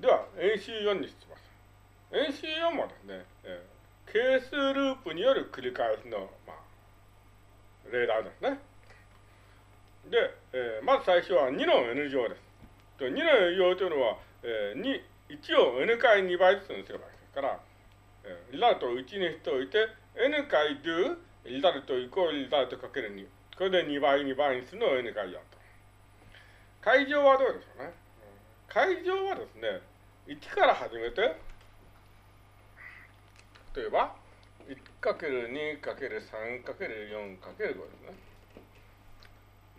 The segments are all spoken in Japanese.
では、演習4にします。演習4もですね、えー、係数ループによる繰り返しの、まあ、例題ですね。で、えー、まず最初は2の n 乗です。2の n 乗というのは、えー、2、1を n 回2倍ずつにすればいいですから、えー、リザルトを1にしておいて、n 回 do リザルトイコールリザルトかける2。これで2倍2倍にするのを n 回4と。階乗はどうでしょうね。階乗はですね、1から始めて、例えば、1×2×3×4×5 ですね。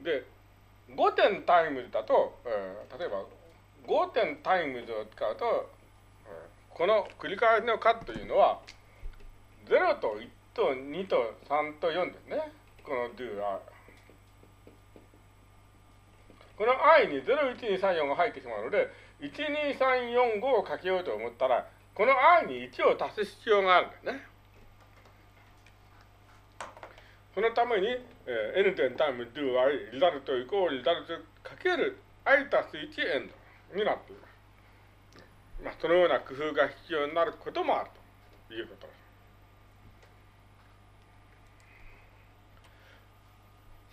で、5点 times だと、えー、例えば5点 times を使うと、えー、この繰り返しの数というのは、0と1と2と3と4ですね。この do は。この i に01234が入ってしまうので、12345をかけようと思ったら、この i に1を足す必要があるんですね。そのために、えー、n 点タイム do i リザルトイコールリザルトかける i 足す1エンドになっています。まあ、そのような工夫が必要になることもあるということです。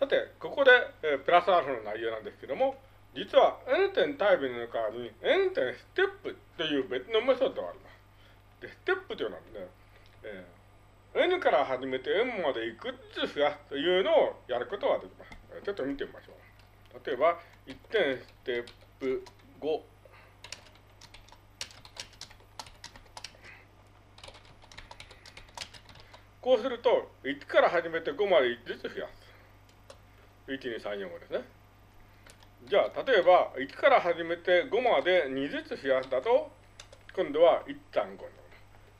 さて、ここで、えー、プラスアルファの内容なんですけども、実は N 点タイプの代わりに N 点ステップという別のメソッドがあります。で、ステップというのはね、えー、N から始めて N までいくつ増やすというのをやることができます。ちょっと見てみましょう。例えば、1点ステップ5。こうすると、1から始めて5まで1ずつ増やす。1234ですね。じゃあ、例えば、1から始めて5まで2ずつ増やしたと、今度は1.5になる。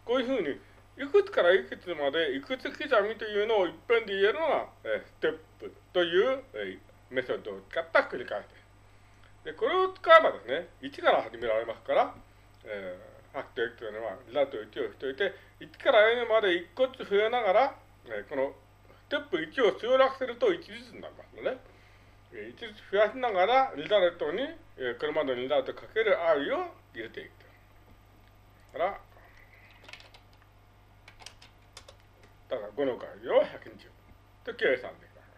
こういうふうに、いくつからいくつまでいくつ刻みというのを一遍で言えるのが、えステップという、えメソッドを使った繰り返しです。で、これを使えばですね、1から始められますから、えー、ファクト X というのは、リザルト1をしておいて、1から N まで1個ずつ増えながら、えー、このステップ1を省略すると1ずつになりますので、ね、1ずつ増やしながら、リザルトに、えー、これまでのリザルトかける i を入れていくと。から、だから5の回を120と計算できます。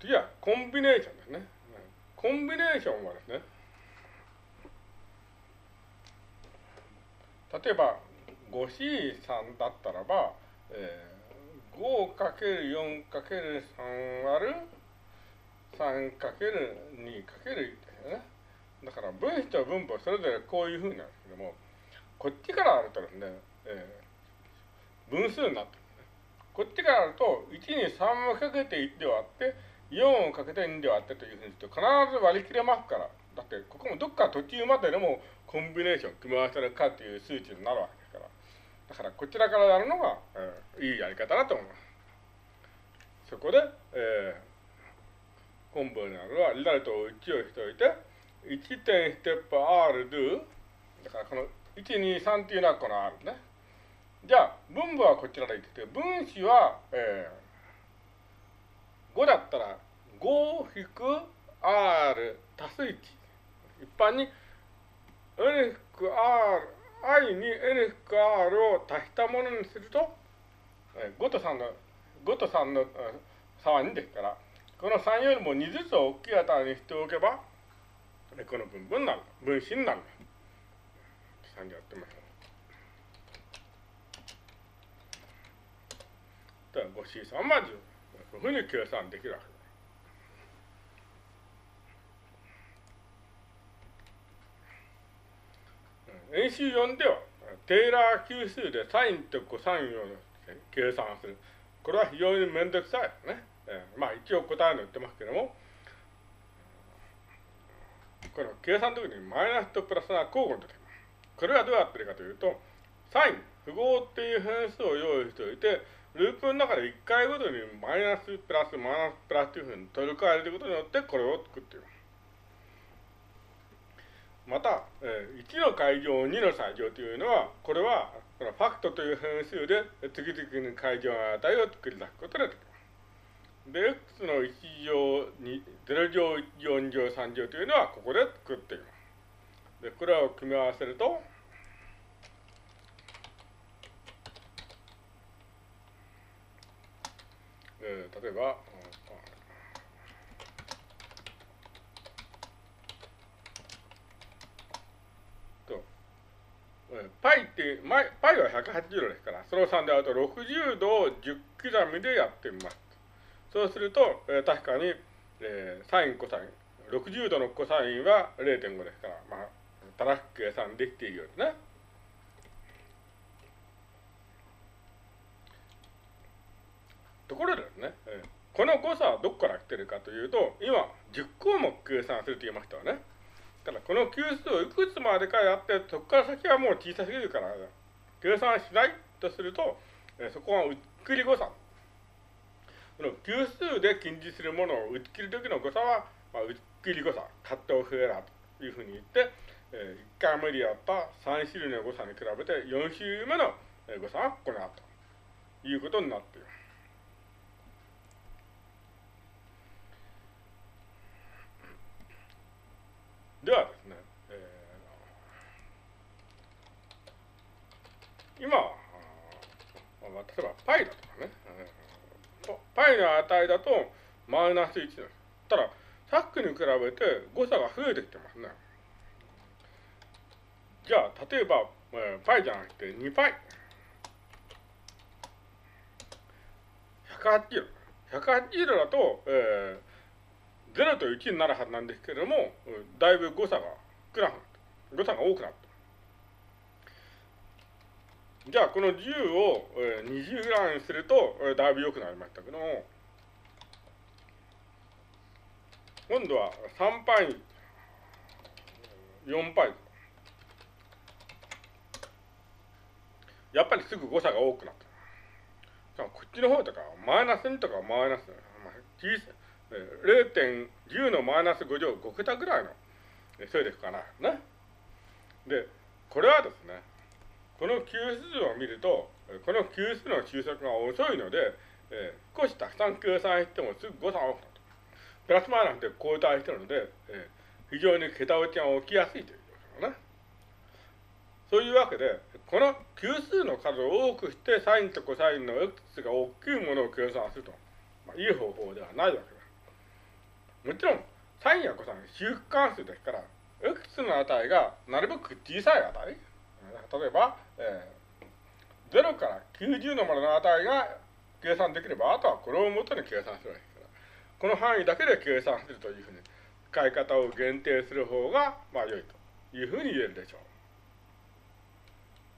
次はコンビネーションですね。コンビネーションはですね、例えば 5C3 だったらば、えー、5×4×3 割る 3×2×1 ですよね。だから分子と分母それぞれこういうふうになるんですけども、こっちからあるとですね、えー、分数になってるね。こっちからあると、1に3をかけて1で割って、4をかけて2で割ってというふうにすると必ず割り切れますから、だってここもどっか途中まででもコンビネーション組み合わせるかという数値になるわけ。だからこちらからやるのが、えー、いいやり方だと思います。そこで、えー、本文にあるは、リザルトを1をしておいて、1点ステップ R do、だからこの1、2、3っていうのはこの R ね。じゃあ、分母はこちらでいってて、分子は、えー、5だったら、5引く R 足す1。一般に、N 引く R i に n く r を足したものにすると、5と3の、5と3の差は2ですから、この3よりも2ずつ大きい値にしておけば、この分母になる、分子になる。3でやってみましょう。では 5C3 まず、こういうふうに計算できるわけです。演習4では、テーラー級数でサインとコサインを計算する。これは非常にめんどくさいですね。えー、まあ一応答えの言ってますけども、この計算の時にマイナスとプラスが交互に出てきます。これはどうやってるかというと、サイン、符号っていう変数を用意しておいて、ループの中で1回ごとにマイナスプラスマイナスプラスというふうに取り替えることによってこれを作っています。また、えー、1の階乗、2の最乗というのは、これは、このファクトという変数で次々に階乗の値を作り出すことができます。で、x の1乗2、0乗4乗3乗というのはここで作っています。で、これを組み合わせると、えー、例えば、パイって、パイは180度ですから、その3であると60度を10刻みでやってみます。そうすると、えー、確かに、えー、サイン、コサイン、60度のコサインは0.5ですから、まあ、正しく計算できているようですね。ところでですね、えー、この誤差はどこから来てるかというと、今、10項目計算すると言いましたよね。からこの級数をいくつまでかやって、そこから先はもう小さすぎるから、計算しないとすると、そこはうっくり誤差。この級数で近似するものを打ち切る時の誤差は、まあ、うっきり誤差、カットオフエラーというふうに言って、えー、1回目でやった3種類の誤差に比べて4種類目の誤差がこの後ということになっています。ではですね、えー、今、まあ、例えば π だとかね、π の値だとマイナス1です。ただ、さっきに比べて誤差が増えてきてますね。じゃあ、例えば、えー、π じゃなくて 2π。180度。180度だと、えー 0と1になるはずなんですけれども、だいぶ誤差が少なくなった。誤差が多くなった。じゃあ、この10を20グラムにすると、だいぶ良くなりましたけども、今度は3パイ、4パイ。やっぱりすぐ誤差が多くなった。こっちの方とか、マイナス2とかマイナス、まあ、小さい。0.10のマイナス5乗5桁ぐらいの勢力かな。ね。で、これはですね、この級数を見ると、この級数の収束が遅いので、えー、少したくさん計算してもすぐ誤差が多くなる。プラスマイナスで交代してるので、えー、非常に桁落ちが起きやすいということね。そういうわけで、この級数の数を多くして、サインとコサインの x が大きいものを計算すると、まあ、いい方法ではないわけです。もちろん、サインやコサイン、周期関数ですから、いくつの値がなるべく小さい値、例えば、えー、0から90のまでの値が計算できれば、あとはこれを元に計算するわけですから、この範囲だけで計算するというふうに、使い方を限定する方が、まあ良いというふうに言えるでしょう。